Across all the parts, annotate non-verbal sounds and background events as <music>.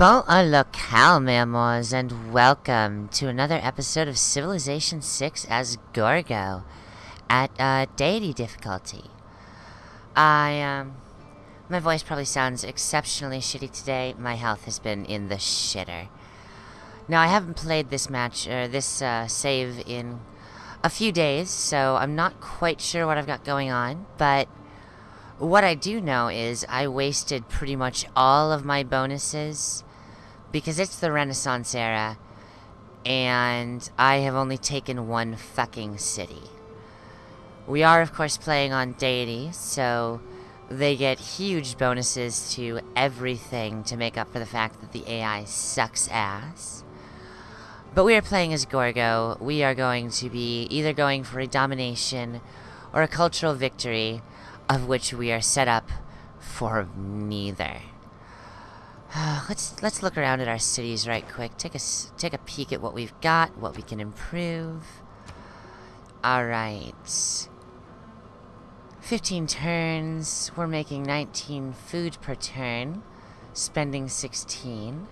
Bon locale, memoirs, and welcome to another episode of Civilization 6 as Gorgo at uh, deity difficulty. I, um, my voice probably sounds exceptionally shitty today. My health has been in the shitter. Now, I haven't played this match, or this uh, save in a few days, so I'm not quite sure what I've got going on, but what I do know is I wasted pretty much all of my bonuses because it's the Renaissance era and I have only taken one fucking city. We are, of course, playing on Deity, so they get huge bonuses to everything to make up for the fact that the AI sucks ass. But we are playing as Gorgo. We are going to be either going for a domination or a cultural victory, of which we are set up for neither. <sighs> let's let's look around at our cities right quick. Take a take a peek at what we've got, what we can improve. All right. 15 turns. We're making 19 food per turn, spending 16.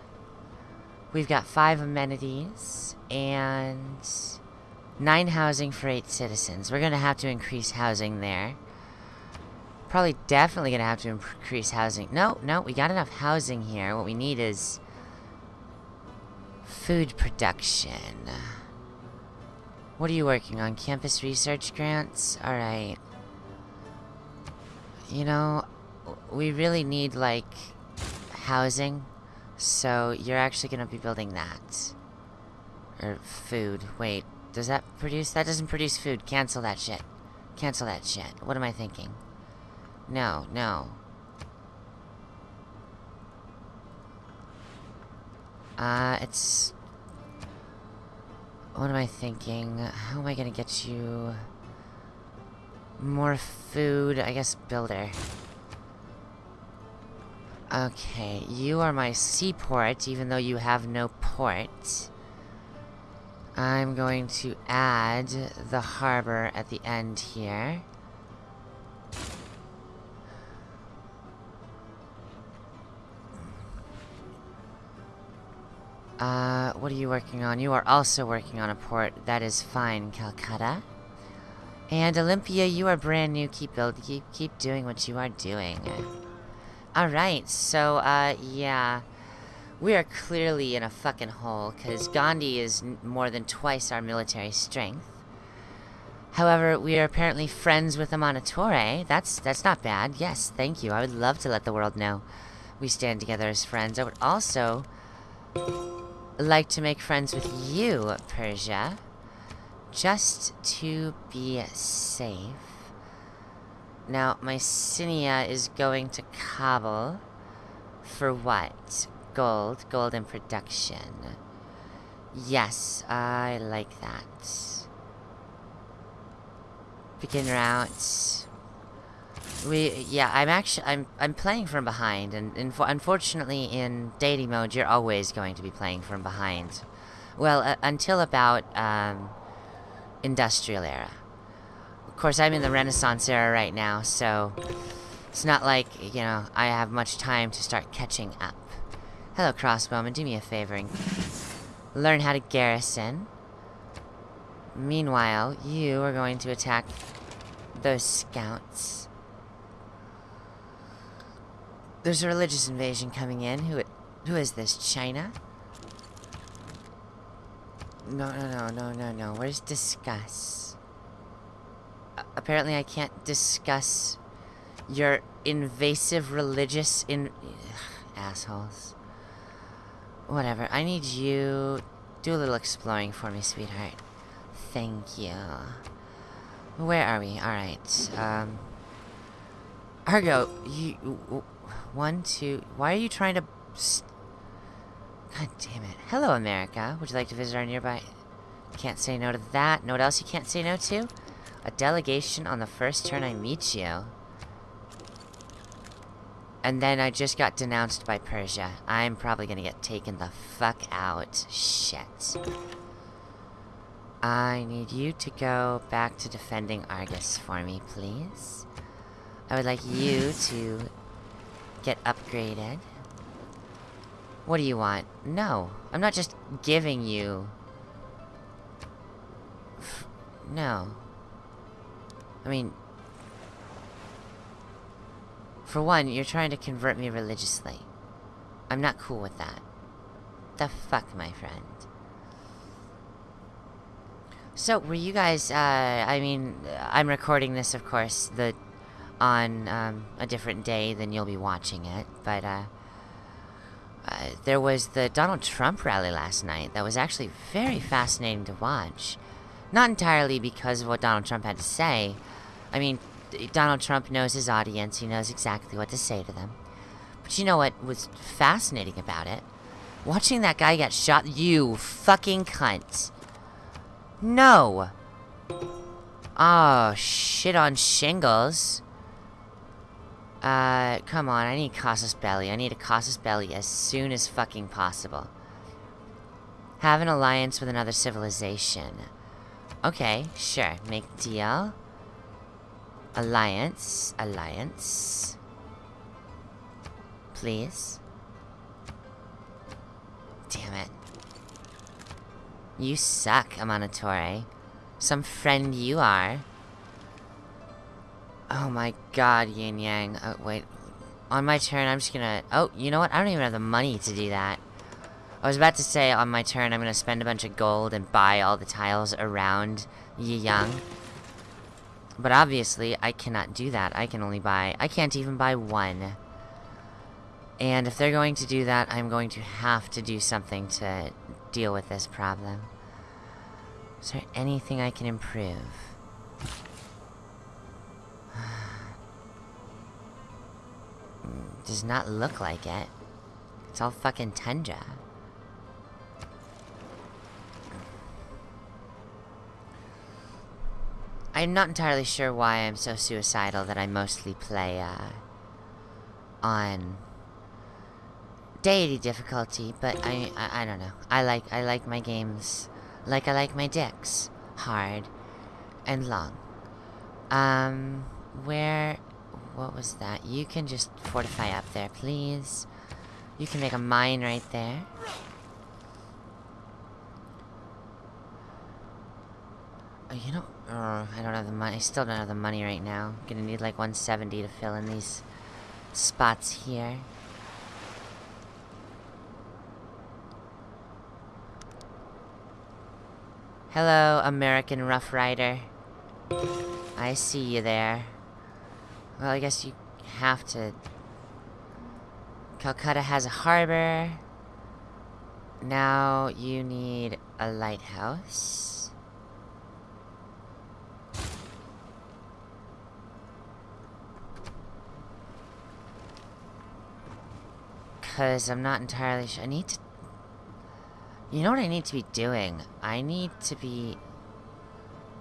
We've got 5 amenities and 9 housing for 8 citizens. We're going to have to increase housing there. Probably definitely going to have to increase housing. No, no, we got enough housing here. What we need is food production. What are you working on? Campus research grants? Alright. You know, we really need, like, housing. So, you're actually going to be building that. Or food. Wait, does that produce? That doesn't produce food. Cancel that shit. Cancel that shit. What am I thinking? No, no. Uh, it's... What am I thinking? How am I gonna get you... More food? I guess builder. Okay, you are my seaport, even though you have no port. I'm going to add the harbor at the end here. Uh, what are you working on? You are also working on a port. That is fine, Calcutta. And Olympia, you are brand new. Keep building. Keep, keep doing what you are doing. Alright, so, uh, yeah. We are clearly in a fucking hole, because Gandhi is more than twice our military strength. However, we are apparently friends with Amanitore. That's, that's not bad. Yes, thank you. I would love to let the world know we stand together as friends. I would also like to make friends with you, Persia. Just to be safe. Now, Mycenae is going to Kabul. For what? Gold. Gold in production. Yes, I like that. Begin route. We, yeah, I'm actually, I'm, I'm playing from behind, and, unfortunately in deity mode, you're always going to be playing from behind. Well, uh, until about, um, industrial era. Of course, I'm in the Renaissance era right now, so it's not like, you know, I have much time to start catching up. Hello, Crossbowman, do me a favor and learn how to garrison. Meanwhile, you are going to attack those scouts. There's a religious invasion coming in. Who who is this? China? No, no, no, no, no, no. Where's discuss? Apparently I can't discuss your invasive religious in assholes. Whatever. I need you do a little exploring for me, sweetheart. Thank you. Where are we? Alright. Um Argo, you one, two... Why are you trying to... God damn it. Hello, America. Would you like to visit our nearby... Can't say no to that. Know what else you can't say no to? A delegation on the first turn I meet you. And then I just got denounced by Persia. I'm probably gonna get taken the fuck out. Shit. I need you to go back to defending Argos for me, please. I would like you to get upgraded. What do you want? No. I'm not just giving you... <sighs> no. I mean... For one, you're trying to convert me religiously. I'm not cool with that. The fuck, my friend. So, were you guys, uh, I mean, I'm recording this, of course, the, on, um, a different day than you'll be watching it, but, uh, uh, there was the Donald Trump rally last night that was actually very fascinating to watch. Not entirely because of what Donald Trump had to say. I mean, Donald Trump knows his audience, he knows exactly what to say to them. But you know what was fascinating about it? Watching that guy get shot, you fucking cunt. No! Oh, shit on shingles. Uh, come on, I need Casus Belli. I need a Casus Belli as soon as fucking possible. Have an alliance with another civilization. Okay, sure. Make deal. Alliance. Alliance. Please. Damn it. You suck, Amanitore. Some friend you are. Oh my god, Yin Yang. Oh, wait. On my turn, I'm just gonna... Oh, you know what? I don't even have the money to do that. I was about to say, on my turn, I'm gonna spend a bunch of gold and buy all the tiles around Yi Yang. But obviously, I cannot do that. I can only buy... I can't even buy one. And if they're going to do that, I'm going to have to do something to deal with this problem. Is there anything I can improve? Does not look like it. It's all fucking tundra. I'm not entirely sure why I'm so suicidal that I mostly play, uh, on deity difficulty, but I, I, I don't know. I like, I like my games like I like my dicks. Hard and long. Um, where, what was that? You can just fortify up there, please. You can make a mine right there. Oh, you know, uh, I don't have the money. I still don't have the money right now. I'm gonna need like 170 to fill in these spots here. Hello, American Rough Rider. I see you there. Well, I guess you have to... Calcutta has a harbor. Now you need a lighthouse. Because I'm not entirely sure. I need to you know what I need to be doing? I need to be...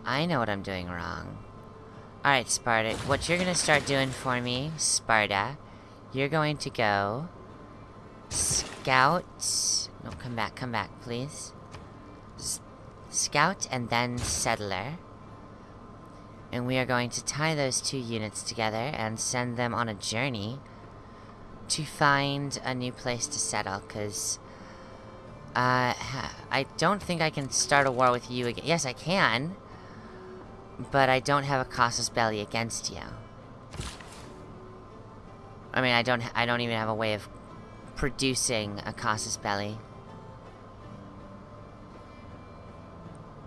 I know what I'm doing wrong. Alright, Sparta. What you're gonna start doing for me, Sparta, you're going to go... Scout... No, come back, come back, please. S scout and then Settler. And we are going to tie those two units together and send them on a journey to find a new place to settle, because uh, I don't think I can start a war with you again. Yes, I can. But I don't have a Casus Belli against you. I mean, I don't I don't even have a way of producing a Casus Belli.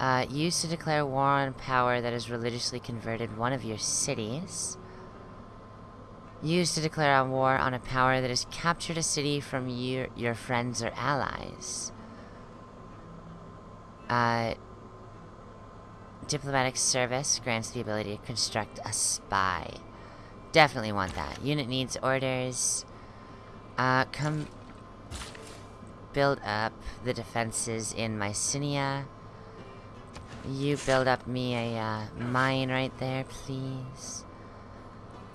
Uh, used to declare war on a power that has religiously converted one of your cities. Used to declare a war on a power that has captured a city from your, your friends or allies. Uh, diplomatic service grants the ability to construct a spy. Definitely want that. Unit needs orders. Uh, come build up the defenses in Mycenae. You build up me a uh, mine right there, please.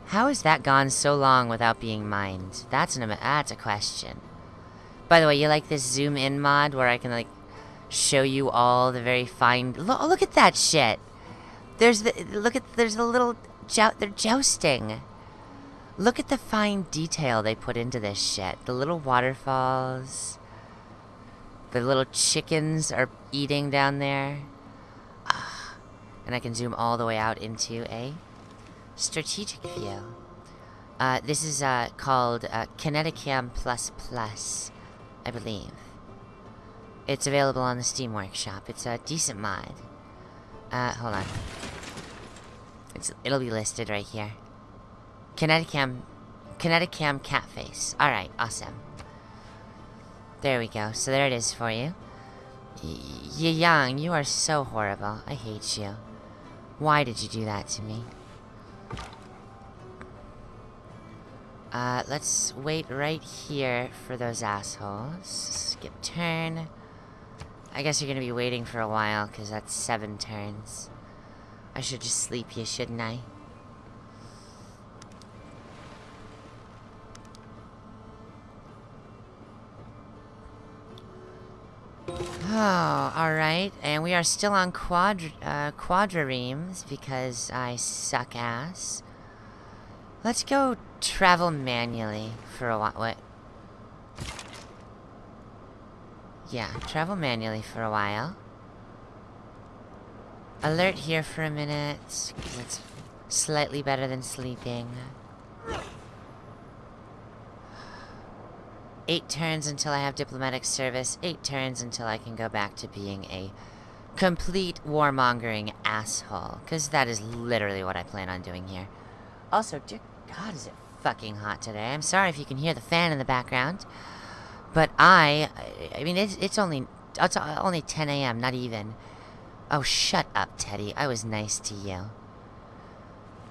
How has that gone so long without being mined? That's an that's a question. By the way, you like this zoom in mod where I can like show you all the very fine... Look, look at that shit! There's the... Look at... There's the little... Jou they're jousting. Look at the fine detail they put into this shit. The little waterfalls. The little chickens are eating down there. And I can zoom all the way out into a strategic view. Uh, this is uh, called uh, Kineticam Plus Plus, I believe. It's available on the Steam Workshop. It's a decent mod. Uh, hold on. It's, it'll be listed right here. Kineticam, Kineticam Catface. Alright, awesome. There we go. So there it is for you. Y Yang, you are so horrible. I hate you. Why did you do that to me? Uh, let's wait right here for those assholes. Skip turn. I guess you're gonna be waiting for a while, because that's seven turns. I should just sleep you, shouldn't I? Oh, alright. And we are still on quadr uh, because I suck ass. Let's go travel manually for a while. What? Yeah, travel manually for a while. Alert here for a minute, because it's slightly better than sleeping. Eight turns until I have diplomatic service. Eight turns until I can go back to being a complete warmongering asshole. Because that is literally what I plan on doing here. Also, dear God, is it fucking hot today. I'm sorry if you can hear the fan in the background. But I... I mean, it's, it's only... It's only 10 a.m., not even. Oh, shut up, Teddy. I was nice to you.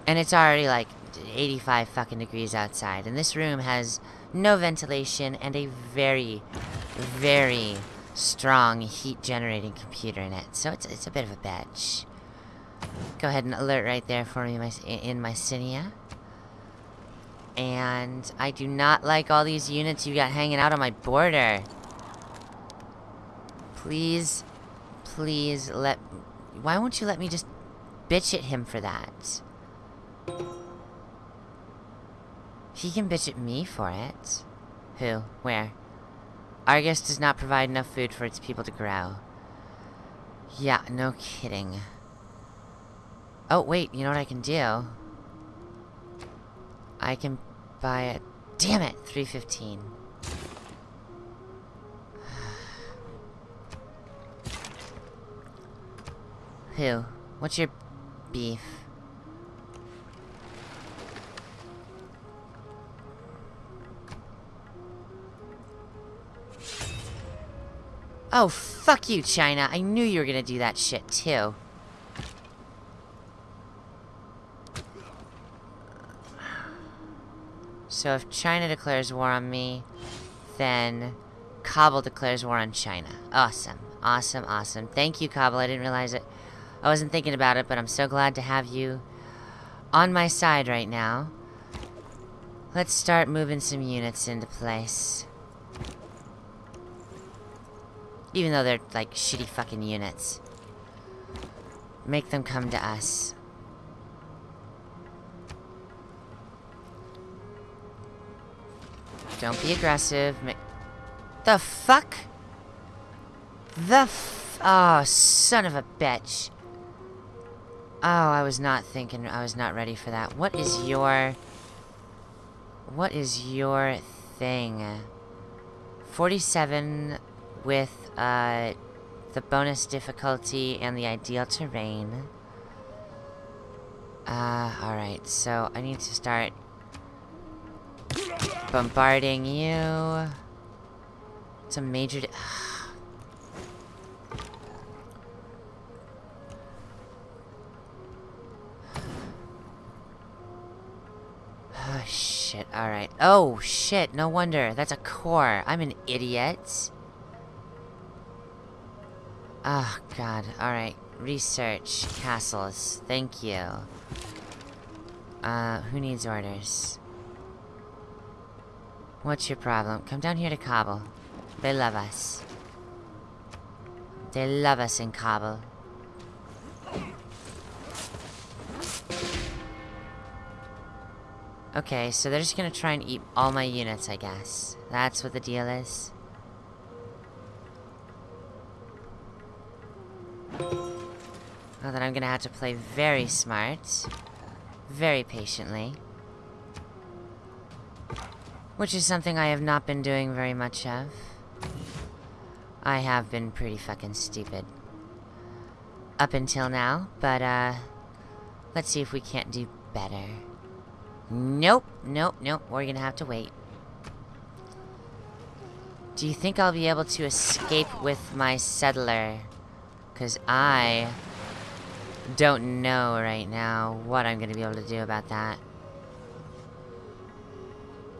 And it's already, like, 85 fucking degrees outside. And this room has no ventilation, and a very, very strong heat-generating computer in it. So it's, it's a bit of a bitch. Go ahead and alert right there for me my, in Mycenae. And I do not like all these units you got hanging out on my border. Please, please let... Why won't you let me just bitch at him for that? He can bitch at me for it. Who? Where? Argos does not provide enough food for its people to grow. Yeah, no kidding. Oh, wait, you know what I can do? I can buy it. Damn it! 315. <sighs> Who? What's your beef? Oh, fuck you, China. I knew you were gonna do that shit, too. So if China declares war on me, then Kabul declares war on China. Awesome. Awesome, awesome. Thank you, Kabul. I didn't realize it. I wasn't thinking about it, but I'm so glad to have you on my side right now. Let's start moving some units into place. Even though they're, like, shitty fucking units. Make them come to us. Don't be aggressive. The fuck? The f- Oh, son of a bitch. Oh, I was not thinking, I was not ready for that. What is your... What is your thing? 47 with uh, the bonus difficulty and the ideal terrain. Uh, alright, so I need to start bombarding you. It's a major... <sighs> Oh, shit. Alright. Oh, shit. No wonder. That's a core. I'm an idiot. Oh, God. Alright. Research. Castles. Thank you. Uh, who needs orders? What's your problem? Come down here to Kabul. They love us. They love us in Kabul. Okay, so they're just gonna try and eat all my units, I guess. That's what the deal is. Well, then I'm gonna have to play very smart. Very patiently. Which is something I have not been doing very much of. I have been pretty fucking stupid. Up until now, but, uh... Let's see if we can't do better. Nope, nope, nope. We're gonna have to wait. Do you think I'll be able to escape with my settler? Because I don't know right now what I'm gonna be able to do about that.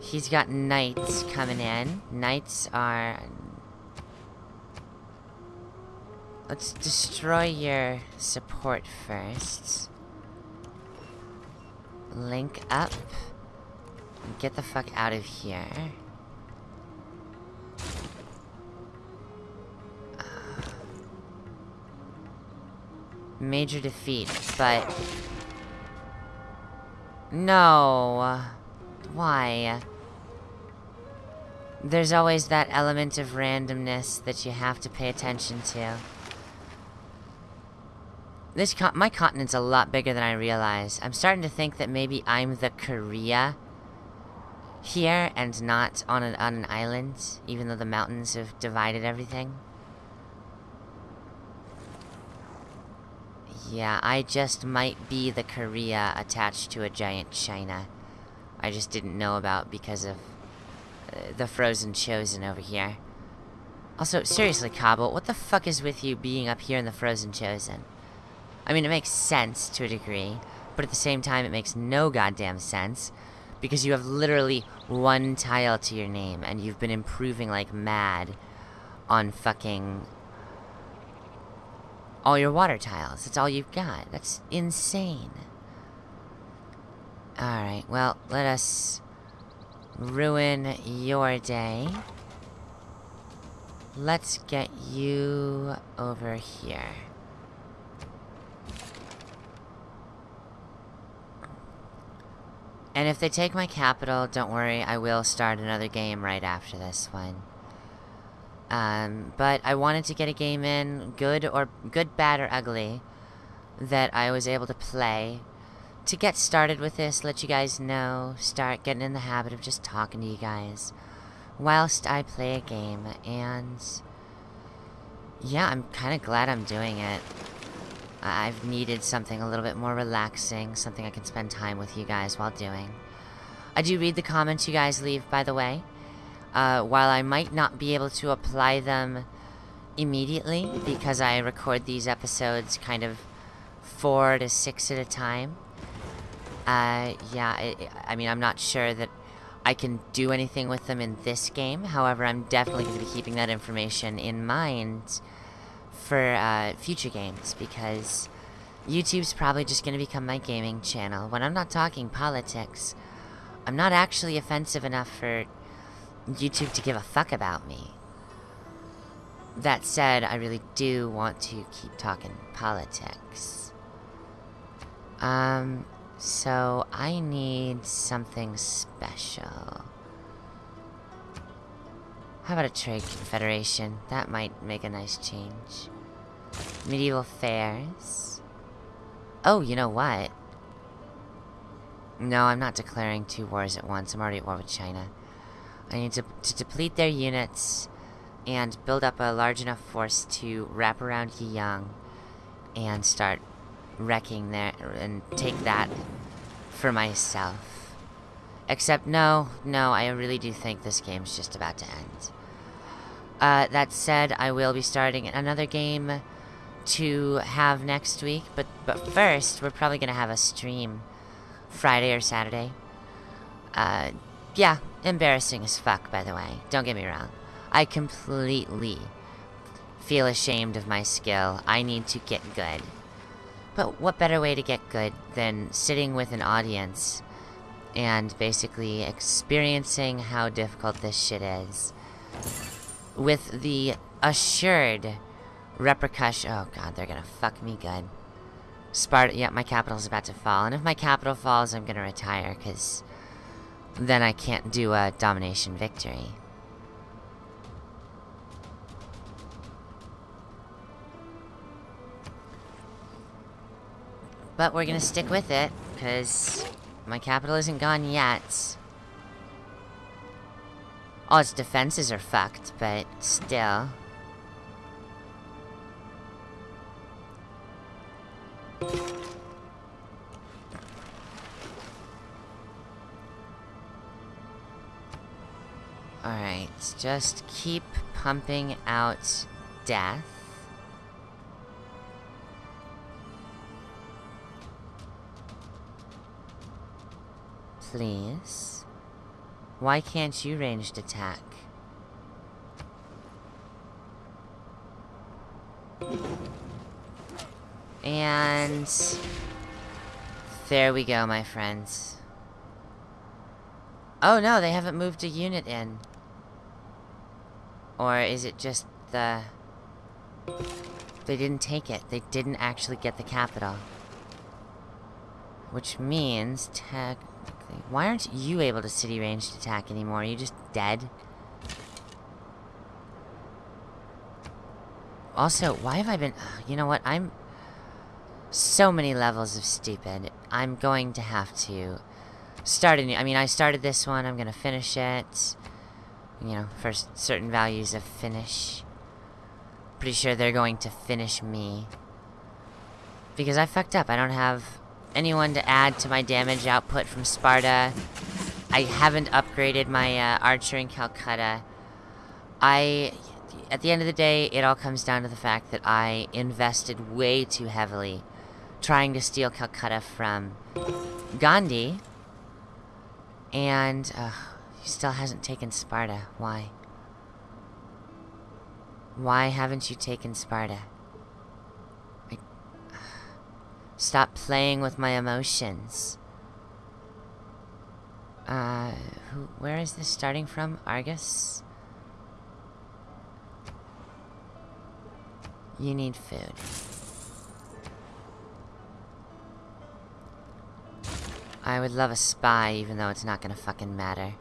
He's got knights coming in. Knights are... Let's destroy your support first. Link up. Get the fuck out of here. Uh, major defeat, but... No. Why? There's always that element of randomness that you have to pay attention to. This con my continent's a lot bigger than I realize. I'm starting to think that maybe I'm the Korea here and not on an, on an island, even though the mountains have divided everything. Yeah, I just might be the Korea attached to a giant China. I just didn't know about because of the Frozen Chosen over here. Also, seriously, Kabul, what the fuck is with you being up here in the Frozen Chosen? I mean, it makes sense to a degree, but at the same time, it makes no goddamn sense. Because you have literally one tile to your name, and you've been improving like mad on fucking all your water tiles. That's all you've got. That's insane. Alright, well, let us ruin your day. Let's get you over here. And if they take my capital, don't worry, I will start another game right after this one. Um, but I wanted to get a game in, good or good, bad, or ugly, that I was able to play. To get started with this, let you guys know, start getting in the habit of just talking to you guys whilst I play a game, and yeah, I'm kind of glad I'm doing it. I've needed something a little bit more relaxing, something I can spend time with you guys while doing. I do read the comments you guys leave, by the way. Uh, while I might not be able to apply them immediately, because I record these episodes kind of four to six at a time. Uh, yeah, it, I mean, I'm not sure that I can do anything with them in this game. However, I'm definitely going to be keeping that information in mind for uh, future games because YouTube's probably just going to become my gaming channel. When I'm not talking politics, I'm not actually offensive enough for YouTube to give a fuck about me. That said, I really do want to keep talking politics. Um, so I need something special. How about a trade confederation? That might make a nice change. Medieval fairs. Oh, you know what? No, I'm not declaring two wars at once. I'm already at war with China. I need to, to deplete their units and build up a large enough force to wrap around Yiyang and start wrecking there and take that for myself. Except, no, no, I really do think this game's just about to end. Uh, that said, I will be starting another game to have next week, but, but first, we're probably going to have a stream Friday or Saturday. Uh, yeah, embarrassing as fuck, by the way. Don't get me wrong. I completely feel ashamed of my skill. I need to get good. But what better way to get good than sitting with an audience and basically experiencing how difficult this shit is with the assured repercussion. Oh god, they're gonna fuck me good. Sparta, yeah, my capital's about to fall. And if my capital falls, I'm gonna retire, because then I can't do a domination victory. But we're gonna stick with it, because my capital isn't gone yet. All its defenses are fucked, but still. Alright, just keep pumping out death. Please. Why can't you ranged attack? And... There we go, my friends. Oh no, they haven't moved a unit in. Or is it just the... They didn't take it. They didn't actually get the capital. Which means, technically... Why aren't you able to city ranged attack anymore? Are you just dead? Also, why have I been... <sighs> You know what? I'm... So many levels of stupid. I'm going to have to start a new... I mean, I started this one. I'm going to finish it. You know, for certain values of finish. Pretty sure they're going to finish me. Because I fucked up. I don't have anyone to add to my damage output from Sparta. I haven't upgraded my uh, archer in Calcutta. I... At the end of the day, it all comes down to the fact that I invested way too heavily trying to steal Calcutta from Gandhi. And, uh, he still hasn't taken Sparta. Why? Why haven't you taken Sparta? Stop playing with my emotions. Uh, who, where is this starting from? Argos? You need food. I would love a spy, even though it's not gonna fucking matter.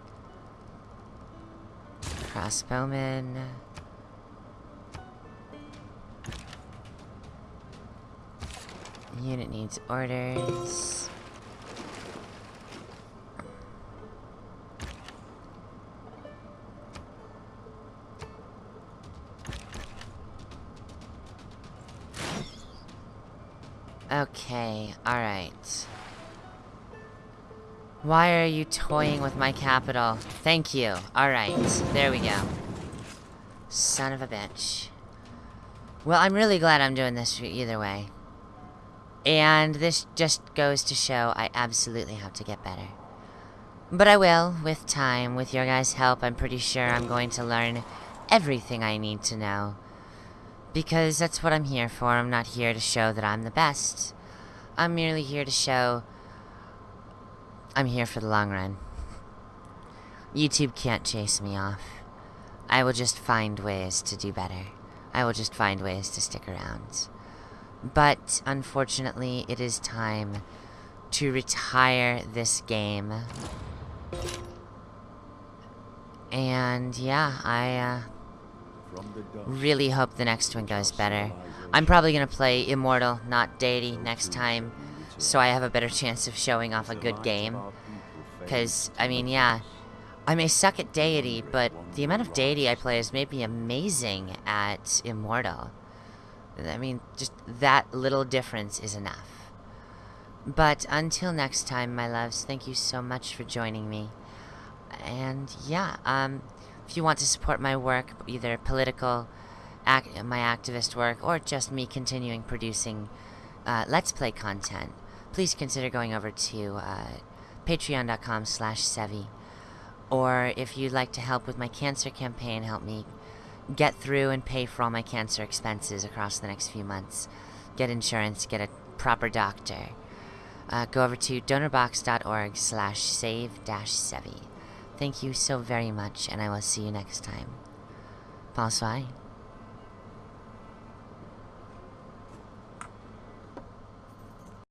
Crossbowman. Unit needs orders. Okay, alright. Why are you toying with my capital? Thank you. Alright, there we go. Son of a bitch. Well, I'm really glad I'm doing this either way. And this just goes to show I absolutely have to get better. But I will, with time, with your guys' help, I'm pretty sure I'm going to learn everything I need to know. Because that's what I'm here for. I'm not here to show that I'm the best. I'm merely here to show I'm here for the long run. YouTube can't chase me off. I will just find ways to do better. I will just find ways to stick around. But, unfortunately, it is time to retire this game. And, yeah, I, uh, really hope the next one goes better. I'm probably gonna play Immortal, not Deity, next time so I have a better chance of showing off a good game. Because, I mean, yeah, I may suck at Deity, but the amount of Deity I play has made me amazing at Immortal. I mean, just that little difference is enough. But until next time, my loves, thank you so much for joining me. And yeah, um, if you want to support my work, either political, act my activist work, or just me continuing producing uh, Let's Play content, please consider going over to uh, patreon.com slash Sevi. Or if you'd like to help with my cancer campaign, help me get through and pay for all my cancer expenses across the next few months. Get insurance, get a proper doctor. Uh, go over to donorbox.org slash save-sevi. Thank you so very much, and I will see you next time. Bonsoir.